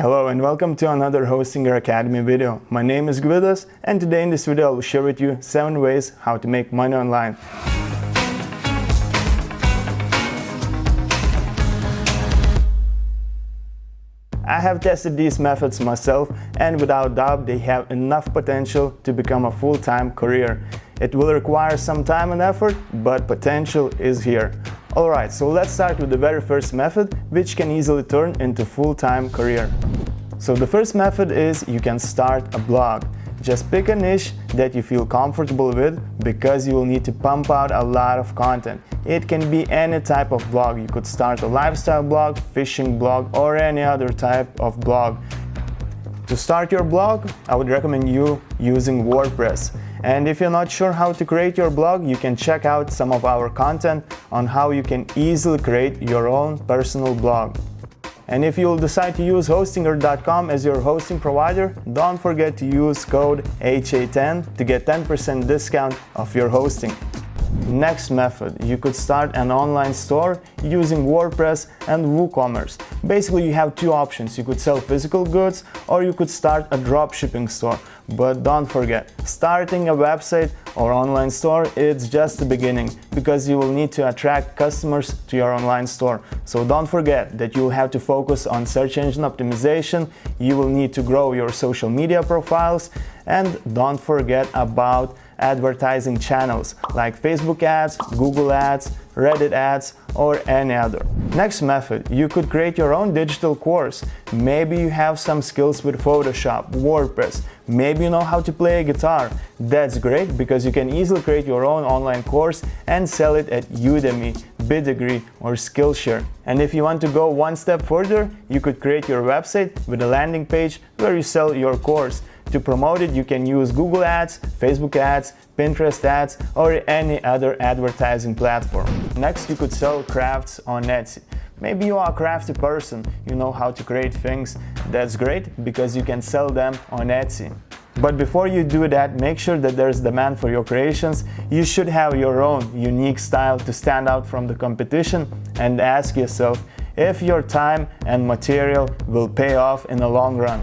Hello and welcome to another Hostinger Academy video. My name is Gvidas and today in this video I will share with you 7 ways how to make money online. I have tested these methods myself and without doubt they have enough potential to become a full-time career. It will require some time and effort, but potential is here. Alright, so let's start with the very first method, which can easily turn into full-time career. So the first method is you can start a blog. Just pick a niche that you feel comfortable with because you will need to pump out a lot of content. It can be any type of blog. You could start a lifestyle blog, fishing blog, or any other type of blog. To start your blog, I would recommend you using WordPress. And if you're not sure how to create your blog, you can check out some of our content on how you can easily create your own personal blog. And if you'll decide to use Hostinger.com as your hosting provider, don't forget to use code HA10 to get 10% discount of your hosting. Next method, you could start an online store using WordPress and WooCommerce. Basically, you have two options. You could sell physical goods or you could start a dropshipping store. But don't forget, starting a website or online store, it's just the beginning because you will need to attract customers to your online store. So don't forget that you have to focus on search engine optimization, you will need to grow your social media profiles, and don't forget about advertising channels like Facebook ads, Google ads, Reddit ads, or any other. Next method, you could create your own digital course. Maybe you have some skills with Photoshop, WordPress, maybe you know how to play a guitar. That's great because you can easily create your own online course and sell it at Udemy, Bidegree or Skillshare. And if you want to go one step further, you could create your website with a landing page where you sell your course. To promote it, you can use Google Ads, Facebook Ads, Pinterest Ads, or any other advertising platform. Next, you could sell crafts on Etsy. Maybe you are a crafty person, you know how to create things. That's great because you can sell them on Etsy. But before you do that, make sure that there's demand for your creations. You should have your own unique style to stand out from the competition and ask yourself if your time and material will pay off in the long run.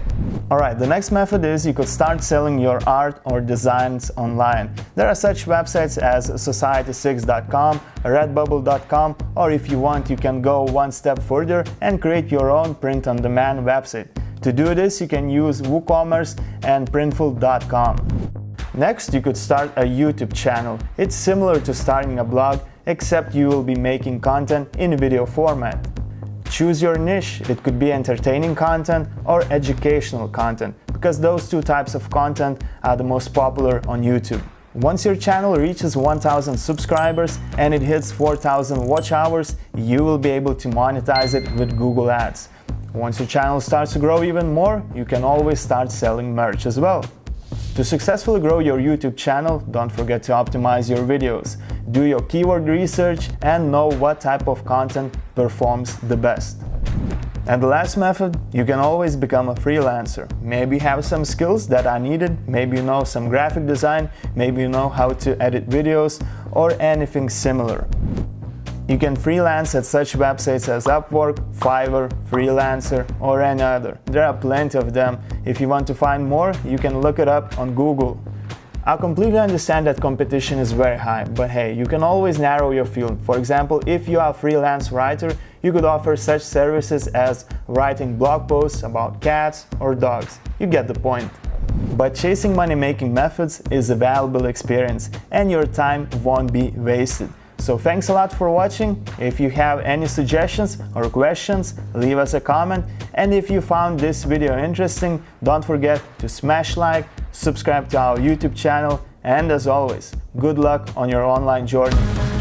Alright, the next method is you could start selling your art or designs online. There are such websites as society6.com, redbubble.com, or if you want you can go one step further and create your own print-on-demand website. To do this, you can use WooCommerce and Printful.com. Next, you could start a YouTube channel. It's similar to starting a blog, except you will be making content in video format. Choose your niche. It could be entertaining content or educational content, because those two types of content are the most popular on YouTube. Once your channel reaches 1000 subscribers and it hits 4000 watch hours, you will be able to monetize it with Google Ads. Once your channel starts to grow even more, you can always start selling merch as well. To successfully grow your YouTube channel, don't forget to optimize your videos do your keyword research and know what type of content performs the best. And the last method, you can always become a freelancer. Maybe have some skills that are needed, maybe you know some graphic design, maybe you know how to edit videos or anything similar. You can freelance at such websites as Upwork, Fiverr, Freelancer or any other. There are plenty of them. If you want to find more, you can look it up on Google. I completely understand that competition is very high, but hey, you can always narrow your field. For example, if you are a freelance writer, you could offer such services as writing blog posts about cats or dogs. You get the point. But chasing money-making methods is a valuable experience and your time won't be wasted. So thanks a lot for watching. If you have any suggestions or questions, leave us a comment. And if you found this video interesting, don't forget to smash like, subscribe to our YouTube channel, and as always, good luck on your online journey.